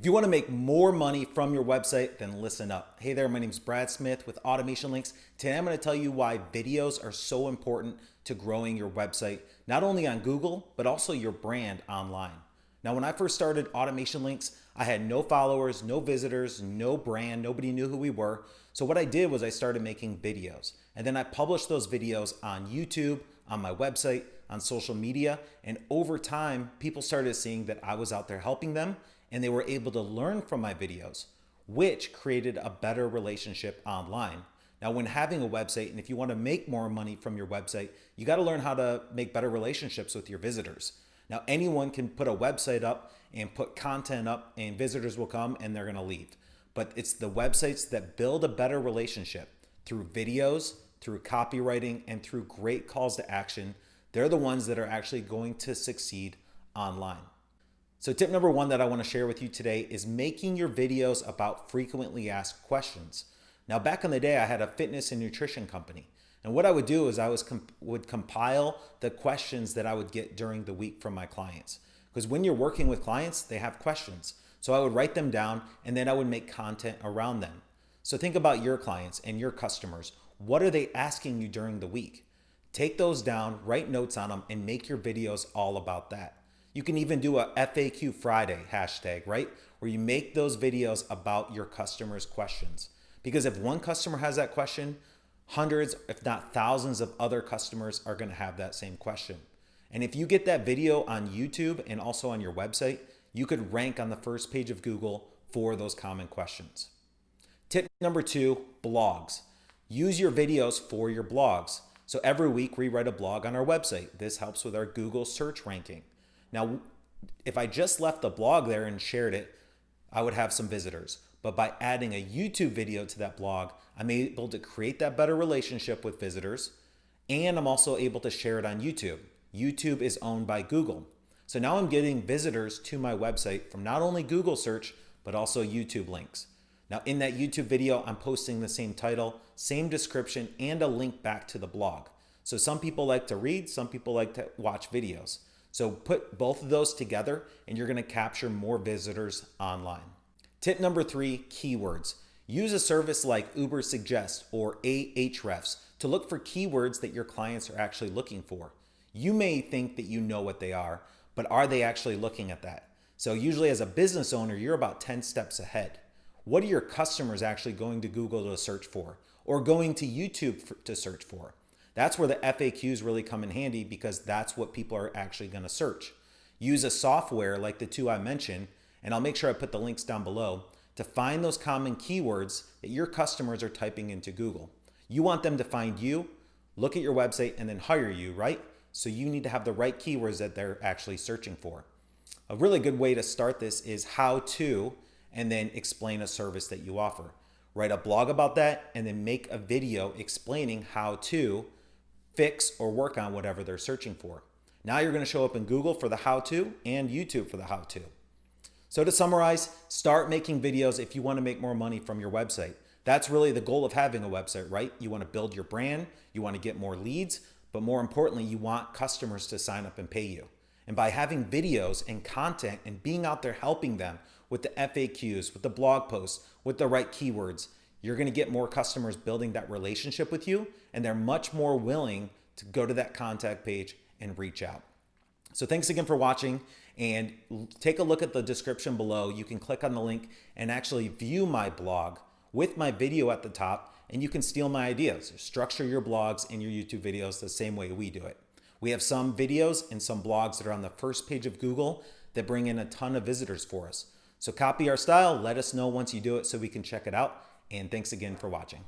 If you want to make more money from your website, then listen up. Hey there, my name is Brad Smith with Automation Links. Today I'm going to tell you why videos are so important to growing your website, not only on Google, but also your brand online. Now, when I first started Automation Links, I had no followers, no visitors, no brand, nobody knew who we were. So what I did was I started making videos and then I published those videos on YouTube, on my website, on social media. And over time, people started seeing that I was out there helping them and they were able to learn from my videos, which created a better relationship online. Now, when having a website, and if you want to make more money from your website, you got to learn how to make better relationships with your visitors. Now, anyone can put a website up and put content up, and visitors will come and they're going to leave. But it's the websites that build a better relationship through videos, through copywriting, and through great calls to action. They're the ones that are actually going to succeed online. So tip number one that I wanna share with you today is making your videos about frequently asked questions. Now back in the day, I had a fitness and nutrition company. And what I would do is I was comp would compile the questions that I would get during the week from my clients. Because when you're working with clients, they have questions. So I would write them down and then I would make content around them. So think about your clients and your customers. What are they asking you during the week? Take those down, write notes on them, and make your videos all about that. You can even do a FAQ Friday hashtag, right? Where you make those videos about your customers' questions. Because if one customer has that question, hundreds, if not thousands of other customers are gonna have that same question. And if you get that video on YouTube and also on your website, you could rank on the first page of Google for those common questions. Tip number two, blogs. Use your videos for your blogs. So every week we write a blog on our website. This helps with our Google search ranking. Now, if I just left the blog there and shared it, I would have some visitors. But by adding a YouTube video to that blog, I'm able to create that better relationship with visitors. And I'm also able to share it on YouTube. YouTube is owned by Google. So now I'm getting visitors to my website from not only Google search, but also YouTube links. Now in that YouTube video, I'm posting the same title, same description, and a link back to the blog. So some people like to read, some people like to watch videos. So put both of those together and you're gonna capture more visitors online. Tip number three, keywords. Use a service like Ubersuggest or Ahrefs to look for keywords that your clients are actually looking for. You may think that you know what they are, but are they actually looking at that? So usually as a business owner, you're about 10 steps ahead. What are your customers actually going to Google to search for or going to YouTube for, to search for? That's where the FAQs really come in handy because that's what people are actually going to search. Use a software like the two I mentioned, and I'll make sure I put the links down below to find those common keywords that your customers are typing into Google. You want them to find you, look at your website, and then hire you, right? So you need to have the right keywords that they're actually searching for. A really good way to start this is how to, and then explain a service that you offer. Write a blog about that, and then make a video explaining how to fix or work on whatever they're searching for. Now you're going to show up in Google for the how-to and YouTube for the how-to. So to summarize, start making videos if you want to make more money from your website. That's really the goal of having a website, right? You want to build your brand, you want to get more leads, but more importantly, you want customers to sign up and pay you. And by having videos and content and being out there helping them with the FAQs, with the blog posts, with the right keywords, you're going to get more customers building that relationship with you and they're much more willing to go to that contact page and reach out. So thanks again for watching and take a look at the description below. You can click on the link and actually view my blog with my video at the top and you can steal my ideas. Structure your blogs and your YouTube videos the same way we do it. We have some videos and some blogs that are on the first page of Google that bring in a ton of visitors for us. So copy our style, let us know once you do it so we can check it out and thanks again for watching.